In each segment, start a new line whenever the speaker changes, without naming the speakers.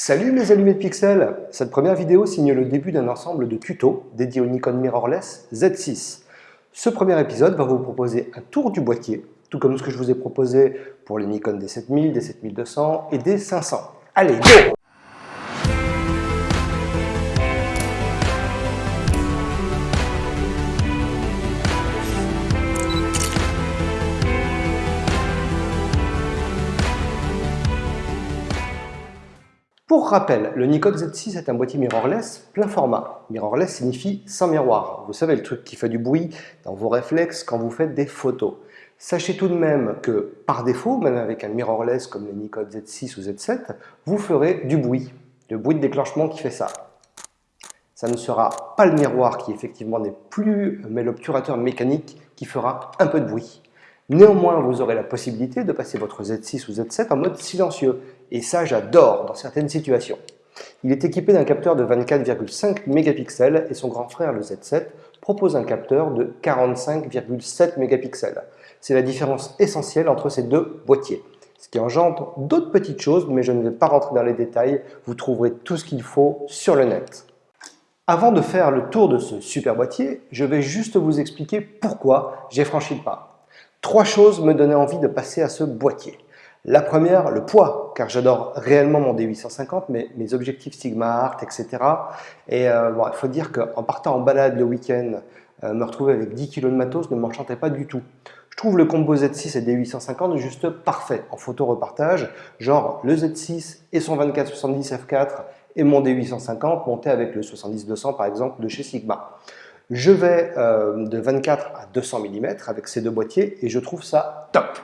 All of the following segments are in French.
Salut mes allumés de pixels Cette première vidéo signe le début d'un ensemble de tutos dédiés au Nikon Mirrorless Z6. Ce premier épisode va vous proposer un tour du boîtier, tout comme ce que je vous ai proposé pour les Nikon D7000, D7200 et D500. Allez, go Pour rappel, le Nikon Z6 est un boîtier mirrorless plein format. Mirrorless signifie sans miroir. Vous savez, le truc qui fait du bruit dans vos réflexes quand vous faites des photos. Sachez tout de même que, par défaut, même avec un mirrorless comme le Nikon Z6 ou Z7, vous ferez du bruit. Le bruit de déclenchement qui fait ça. Ça ne sera pas le miroir qui effectivement n'est plus, mais l'obturateur mécanique qui fera un peu de bruit. Néanmoins, vous aurez la possibilité de passer votre Z6 ou Z7 en mode silencieux. Et ça, j'adore dans certaines situations. Il est équipé d'un capteur de 24,5 mégapixels et son grand frère, le Z7, propose un capteur de 45,7 mégapixels. C'est la différence essentielle entre ces deux boîtiers. Ce qui engendre d'autres petites choses, mais je ne vais pas rentrer dans les détails, vous trouverez tout ce qu'il faut sur le net. Avant de faire le tour de ce super boîtier, je vais juste vous expliquer pourquoi j'ai franchi le pas. Trois choses me donnaient envie de passer à ce boîtier. La première, le poids, car j'adore réellement mon D850, mais mes objectifs Sigma Art, etc. Et euh, bon, il faut dire qu'en partant en balade le week-end, euh, me retrouver avec 10 kg de matos ne m'enchantait pas du tout. Je trouve le combo Z6 et D850 juste parfait en photo repartage, genre le Z6 et son 24-70 f4 et mon D850 monté avec le 70-200 par exemple de chez Sigma. Je vais euh, de 24 à 200 mm avec ces deux boîtiers et je trouve ça top.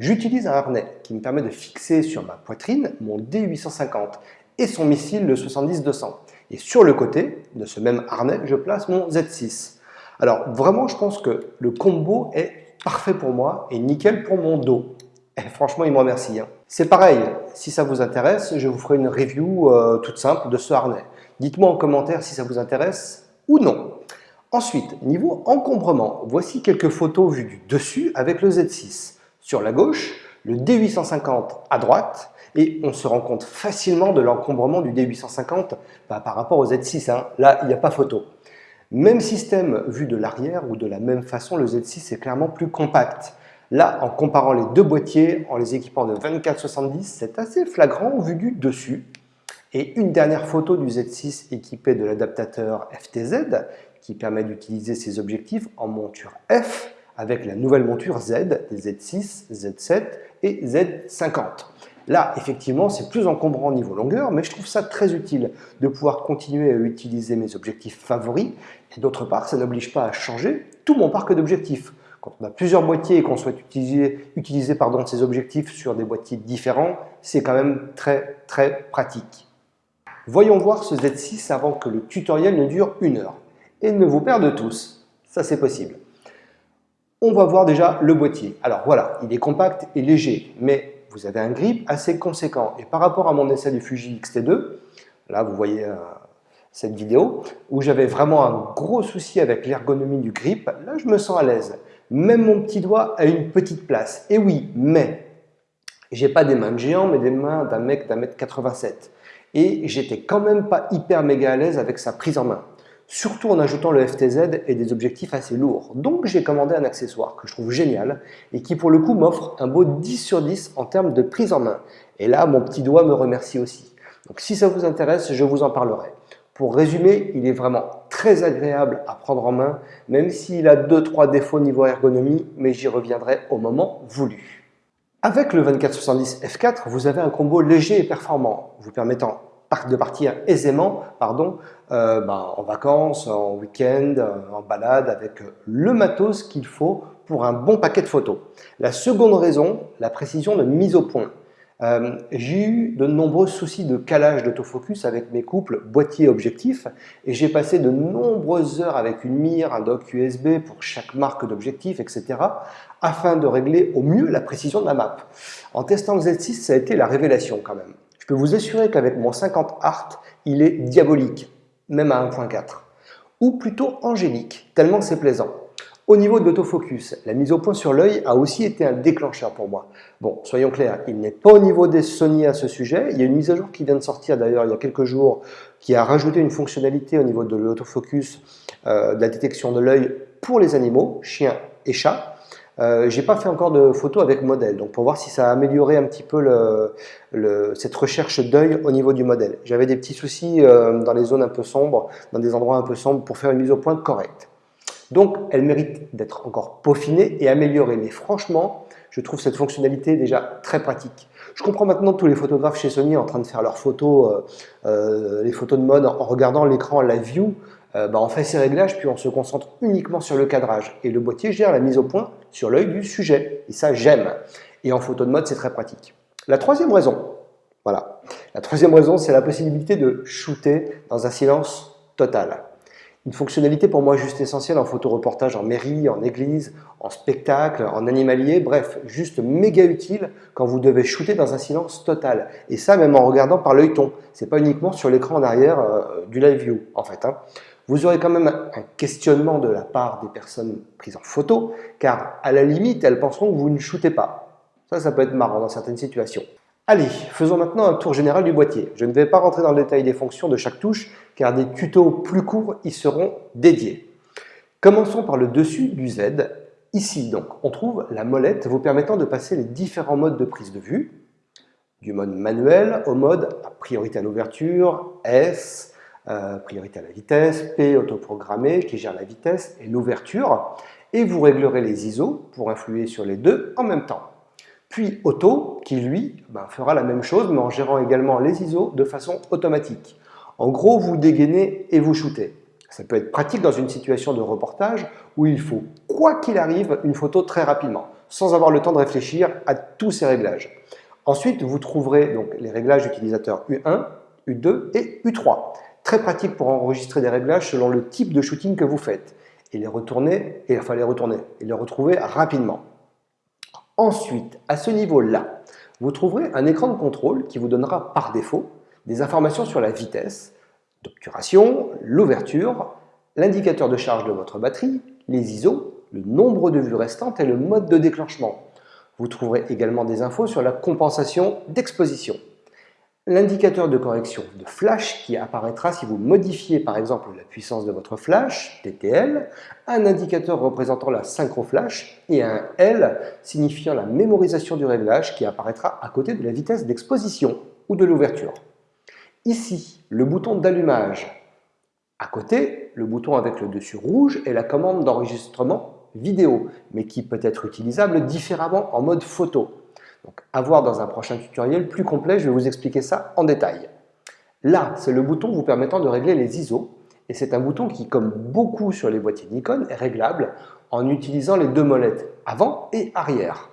J'utilise un harnais qui me permet de fixer sur ma poitrine mon D850 et son missile le 70-200. Et sur le côté de ce même harnais, je place mon Z6. Alors vraiment, je pense que le combo est parfait pour moi et nickel pour mon dos. Et franchement, il me remercie. Hein. C'est pareil, si ça vous intéresse, je vous ferai une review euh, toute simple de ce harnais. Dites-moi en commentaire si ça vous intéresse ou non. Ensuite, niveau encombrement, voici quelques photos vues du dessus avec le Z6. Sur la gauche, le D850 à droite, et on se rend compte facilement de l'encombrement du D850 bah, par rapport au Z6. Hein. Là, il n'y a pas photo. Même système vu de l'arrière ou de la même façon, le Z6 est clairement plus compact. Là, en comparant les deux boîtiers, en les équipant de 24-70, c'est assez flagrant vu du dessus. Et une dernière photo du Z6 équipé de l'adaptateur FTZ qui permet d'utiliser ces objectifs en monture F avec la nouvelle monture Z, Z6, Z7 et Z50. Là, effectivement, c'est plus encombrant au niveau longueur, mais je trouve ça très utile de pouvoir continuer à utiliser mes objectifs favoris. Et d'autre part, ça n'oblige pas à changer tout mon parc d'objectifs. Quand on a plusieurs boîtiers et qu'on souhaite utiliser, ces objectifs sur des boîtiers différents, c'est quand même très très pratique. Voyons voir ce Z6 avant que le tutoriel ne dure une heure et ne vous perdre tous. Ça, c'est possible. On va voir déjà le boîtier. Alors voilà, il est compact et léger, mais vous avez un grip assez conséquent. Et par rapport à mon essai du Fuji X-T2, là vous voyez euh, cette vidéo, où j'avais vraiment un gros souci avec l'ergonomie du grip, là je me sens à l'aise. Même mon petit doigt a une petite place. Et oui, mais j'ai pas des mains de géant, mais des mains d'un mec d'un mètre 87. Et j'étais quand même pas hyper méga à l'aise avec sa prise en main surtout en ajoutant le FTZ et des objectifs assez lourds. Donc j'ai commandé un accessoire que je trouve génial et qui pour le coup m'offre un beau 10 sur 10 en termes de prise en main. Et là, mon petit doigt me remercie aussi. Donc si ça vous intéresse, je vous en parlerai. Pour résumer, il est vraiment très agréable à prendre en main, même s'il a 2-3 défauts niveau ergonomie, mais j'y reviendrai au moment voulu. Avec le 2470 F4, vous avez un combo léger et performant, vous permettant de partir aisément pardon, euh, ben, en vacances, en week-end, euh, en balade avec le matos qu'il faut pour un bon paquet de photos. La seconde raison, la précision de mise au point. Euh, j'ai eu de nombreux soucis de calage d'autofocus avec mes couples boîtier-objectif et j'ai passé de nombreuses heures avec une mire, un dock USB pour chaque marque d'objectif, etc. afin de régler au mieux la précision de la map. En testant le Z6, ça a été la révélation quand même peux vous assurer qu'avec mon 50 Art, il est diabolique, même à 1.4. Ou plutôt angélique, tellement c'est plaisant. Au niveau de l'autofocus, la mise au point sur l'œil a aussi été un déclencheur pour moi. Bon, soyons clairs, il n'est pas au niveau des Sony à ce sujet. Il y a une mise à jour qui vient de sortir d'ailleurs il y a quelques jours qui a rajouté une fonctionnalité au niveau de l'autofocus, euh, de la détection de l'œil pour les animaux, chiens et chats. Euh, j'ai pas fait encore de photos avec modèle, donc pour voir si ça a amélioré un petit peu cette recherche d'œil au niveau du modèle. J'avais des petits soucis euh, dans les zones un peu sombres, dans des endroits un peu sombres, pour faire une mise au point correcte. Donc, elle mérite d'être encore peaufinée et améliorée. Mais franchement, je trouve cette fonctionnalité déjà très pratique. Je comprends maintenant tous les photographes chez Sony en train de faire leurs photos, euh, euh, les photos de mode en regardant l'écran live view. Euh, bah, on fait ses réglages puis on se concentre uniquement sur le cadrage. Et le boîtier gère la mise au point sur l'œil du sujet. Et ça, j'aime. Et en photo de mode, c'est très pratique. La troisième raison, voilà. La troisième raison, c'est la possibilité de shooter dans un silence total. Une fonctionnalité pour moi juste essentielle en photoreportage en mairie, en église, en spectacle, en animalier, bref, juste méga utile quand vous devez shooter dans un silence total. Et ça même en regardant par l'œilleton, c'est pas uniquement sur l'écran en arrière euh, du live view en fait. Hein. Vous aurez quand même un questionnement de la part des personnes prises en photo, car à la limite, elles penseront que vous ne shootez pas. Ça, ça peut être marrant dans certaines situations. Allez, faisons maintenant un tour général du boîtier. Je ne vais pas rentrer dans le détail des fonctions de chaque touche, car des tutos plus courts y seront dédiés. Commençons par le dessus du Z. Ici, donc, on trouve la molette vous permettant de passer les différents modes de prise de vue, du mode manuel au mode priorité à l'ouverture, S, euh, priorité à la vitesse, P autoprogrammé qui gère la vitesse et l'ouverture, et vous réglerez les ISO pour influer sur les deux en même temps. Puis Auto, qui lui ben, fera la même chose, mais en gérant également les ISO de façon automatique. En gros, vous dégainez et vous shootez. Ça peut être pratique dans une situation de reportage où il faut, quoi qu'il arrive, une photo très rapidement, sans avoir le temps de réfléchir à tous ces réglages. Ensuite, vous trouverez donc les réglages utilisateurs U1, U2 et U3. Très pratique pour enregistrer des réglages selon le type de shooting que vous faites et les retourner, et, enfin les retourner, et les retrouver rapidement. Ensuite, à ce niveau-là, vous trouverez un écran de contrôle qui vous donnera par défaut des informations sur la vitesse d'obturation, l'ouverture, l'indicateur de charge de votre batterie, les ISO, le nombre de vues restantes et le mode de déclenchement. Vous trouverez également des infos sur la compensation d'exposition l'indicateur de correction de flash qui apparaîtra si vous modifiez par exemple la puissance de votre flash, TTL, un indicateur représentant la synchro flash et un L signifiant la mémorisation du réglage qui apparaîtra à côté de la vitesse d'exposition ou de l'ouverture. Ici, le bouton d'allumage. À côté, le bouton avec le dessus rouge est la commande d'enregistrement vidéo, mais qui peut être utilisable différemment en mode photo. Donc, à voir dans un prochain tutoriel plus complet, je vais vous expliquer ça en détail. Là, c'est le bouton vous permettant de régler les ISO, et c'est un bouton qui, comme beaucoup sur les boîtiers Nikon, est réglable en utilisant les deux molettes avant et arrière.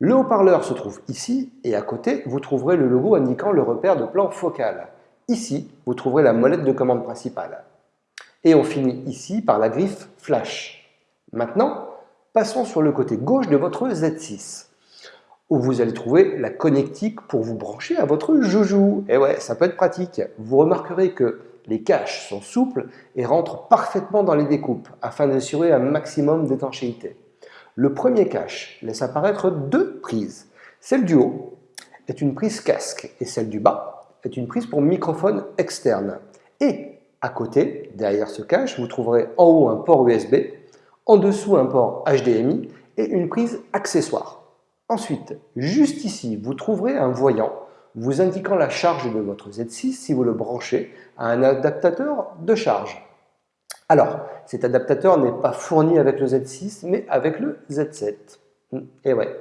Le haut-parleur se trouve ici, et à côté, vous trouverez le logo indiquant le repère de plan focal. Ici, vous trouverez la molette de commande principale. Et on finit ici par la griffe Flash. Maintenant, passons sur le côté gauche de votre Z6 où vous allez trouver la connectique pour vous brancher à votre joujou. Et ouais, ça peut être pratique. Vous remarquerez que les caches sont souples et rentrent parfaitement dans les découpes afin d'assurer un maximum d'étanchéité. Le premier cache laisse apparaître deux prises. Celle du haut est une prise casque et celle du bas est une prise pour microphone externe. Et à côté, derrière ce cache, vous trouverez en haut un port USB, en dessous un port HDMI et une prise accessoire. Ensuite, juste ici, vous trouverez un voyant vous indiquant la charge de votre Z6 si vous le branchez à un adaptateur de charge. Alors, cet adaptateur n'est pas fourni avec le Z6, mais avec le Z7. Hmm, et ouais.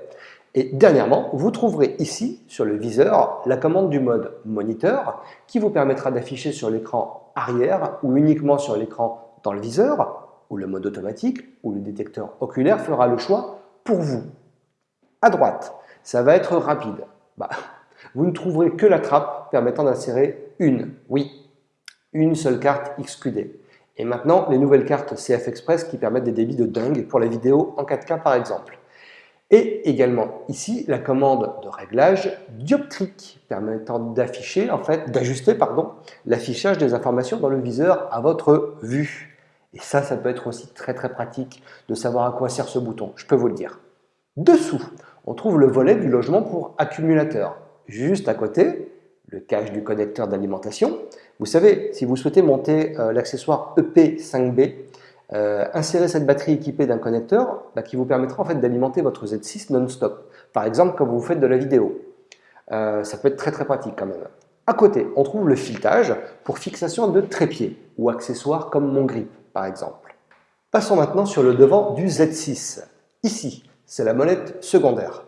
Et dernièrement, vous trouverez ici, sur le viseur, la commande du mode moniteur qui vous permettra d'afficher sur l'écran arrière ou uniquement sur l'écran dans le viseur, ou le mode automatique, ou le détecteur oculaire fera le choix pour vous à droite. Ça va être rapide. Bah, vous ne trouverez que la trappe permettant d'insérer une, oui, une seule carte XQD. Et maintenant, les nouvelles cartes CF Express qui permettent des débits de dingue pour la vidéo en 4K par exemple. Et également ici, la commande de réglage dioptrique permettant d'afficher, en fait, d'ajuster pardon, l'affichage des informations dans le viseur à votre vue. Et ça, ça peut être aussi très très pratique de savoir à quoi sert ce bouton, je peux vous le dire. Dessous, on trouve le volet du logement pour accumulateur. Juste à côté, le cache du connecteur d'alimentation. Vous savez, si vous souhaitez monter euh, l'accessoire EP5B, euh, insérez cette batterie équipée d'un connecteur bah, qui vous permettra en fait d'alimenter votre Z6 non-stop. Par exemple, quand vous faites de la vidéo. Euh, ça peut être très très pratique quand même. À côté, on trouve le filetage pour fixation de trépied ou accessoires comme mon grip par exemple. Passons maintenant sur le devant du Z6. Ici, c'est la molette secondaire.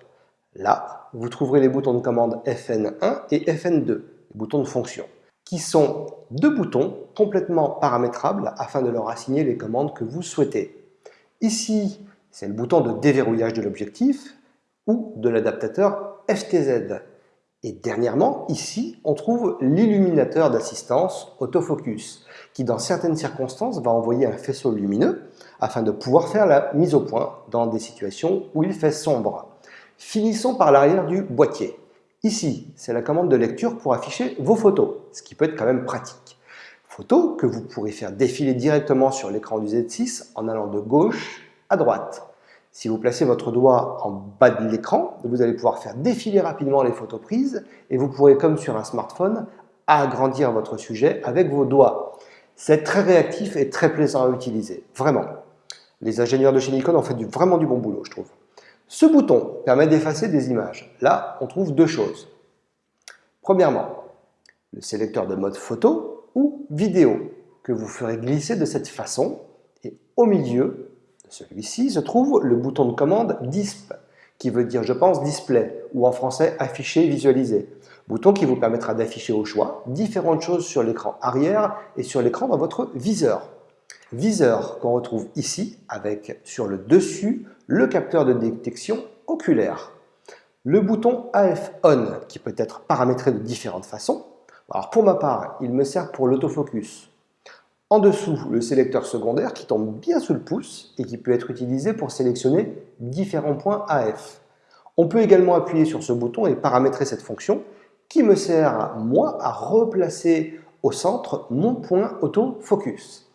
Là, vous trouverez les boutons de commande FN1 et FN2, les boutons de fonction, qui sont deux boutons complètement paramétrables afin de leur assigner les commandes que vous souhaitez. Ici, c'est le bouton de déverrouillage de l'objectif ou de l'adaptateur FTZ. Et dernièrement, ici, on trouve l'illuminateur d'assistance autofocus, qui dans certaines circonstances va envoyer un faisceau lumineux afin de pouvoir faire la mise au point dans des situations où il fait sombre. Finissons par l'arrière du boîtier. Ici, c'est la commande de lecture pour afficher vos photos, ce qui peut être quand même pratique. Photos que vous pourrez faire défiler directement sur l'écran du Z6 en allant de gauche à droite. Si vous placez votre doigt en bas de l'écran, vous allez pouvoir faire défiler rapidement les photos prises et vous pourrez, comme sur un smartphone, agrandir votre sujet avec vos doigts. C'est très réactif et très plaisant à utiliser, vraiment. Les ingénieurs de chez Nikon ont fait du, vraiment du bon boulot, je trouve. Ce bouton permet d'effacer des images. Là, on trouve deux choses. Premièrement, le sélecteur de mode photo ou vidéo que vous ferez glisser de cette façon et au milieu, celui-ci se trouve le bouton de commande DISP, qui veut dire, je pense, display, ou en français afficher, visualiser. Bouton qui vous permettra d'afficher au choix différentes choses sur l'écran arrière et sur l'écran dans votre viseur. Viseur qu'on retrouve ici avec sur le dessus le capteur de détection oculaire. Le bouton AF ON qui peut être paramétré de différentes façons. Alors pour ma part, il me sert pour l'autofocus, en dessous, le sélecteur secondaire qui tombe bien sous le pouce et qui peut être utilisé pour sélectionner différents points AF. On peut également appuyer sur ce bouton et paramétrer cette fonction qui me sert, moi, à replacer au centre mon point autofocus.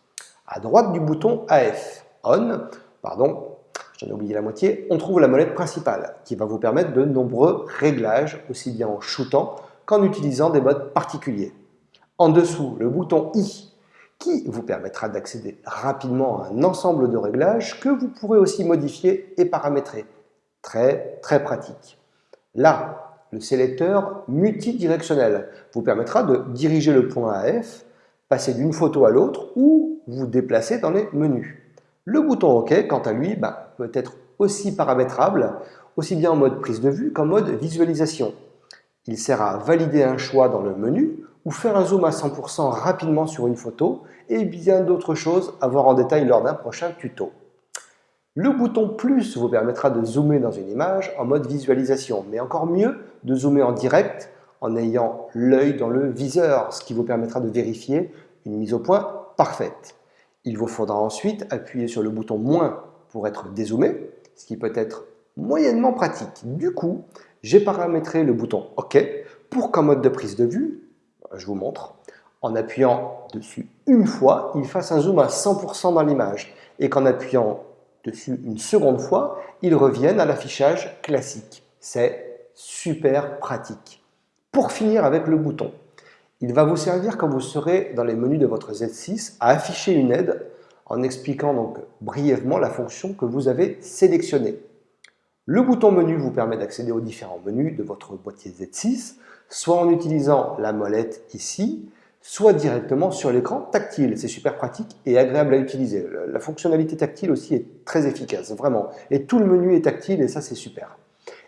À droite du bouton AF, ON, pardon, j'en ai oublié la moitié, on trouve la molette principale qui va vous permettre de nombreux réglages, aussi bien en shootant qu'en utilisant des modes particuliers. En dessous, le bouton I qui vous permettra d'accéder rapidement à un ensemble de réglages que vous pourrez aussi modifier et paramétrer. Très, très pratique. Là, le sélecteur multidirectionnel vous permettra de diriger le point AF, passer d'une photo à l'autre ou vous déplacer dans les menus. Le bouton OK, quant à lui, bah, peut être aussi paramétrable, aussi bien en mode prise de vue qu'en mode visualisation. Il sert à valider un choix dans le menu ou faire un zoom à 100% rapidement sur une photo et bien d'autres choses à voir en détail lors d'un prochain tuto. Le bouton plus vous permettra de zoomer dans une image en mode visualisation, mais encore mieux de zoomer en direct en ayant l'œil dans le viseur, ce qui vous permettra de vérifier une mise au point parfaite. Il vous faudra ensuite appuyer sur le bouton moins pour être dézoomé, ce qui peut être moyennement pratique. Du coup, j'ai paramétré le bouton OK pour qu'en mode de prise de vue, je vous montre, en appuyant dessus une fois, il fasse un zoom à 100% dans l'image et qu'en appuyant une seconde fois, il revienne à l'affichage classique. C'est super pratique. Pour finir avec le bouton, il va vous servir quand vous serez dans les menus de votre Z6 à afficher une aide en expliquant donc brièvement la fonction que vous avez sélectionnée. Le bouton menu vous permet d'accéder aux différents menus de votre boîtier Z6, soit en utilisant la molette ici, soit directement sur l'écran tactile. C'est super pratique et agréable à utiliser. La fonctionnalité tactile aussi est très efficace, vraiment. Et tout le menu est tactile et ça c'est super.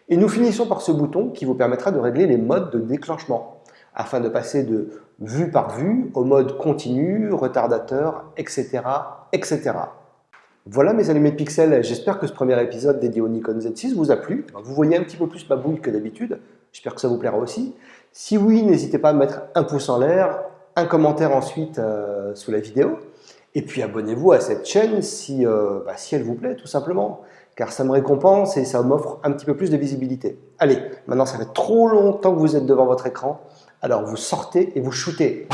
Et nous finissons par ce bouton qui vous permettra de régler les modes de déclenchement afin de passer de vue par vue au mode continu, retardateur, etc. etc. Voilà mes allumés de pixels, j'espère que ce premier épisode dédié au Nikon Z6 vous a plu. Vous voyez un petit peu plus ma bouille que d'habitude, j'espère que ça vous plaira aussi. Si oui, n'hésitez pas à mettre un pouce en l'air, un commentaire ensuite euh, sous la vidéo, et puis abonnez-vous à cette chaîne si, euh, bah, si elle vous plaît tout simplement, car ça me récompense et ça m'offre un petit peu plus de visibilité. Allez, maintenant ça fait trop longtemps que vous êtes devant votre écran, alors vous sortez et vous shootez.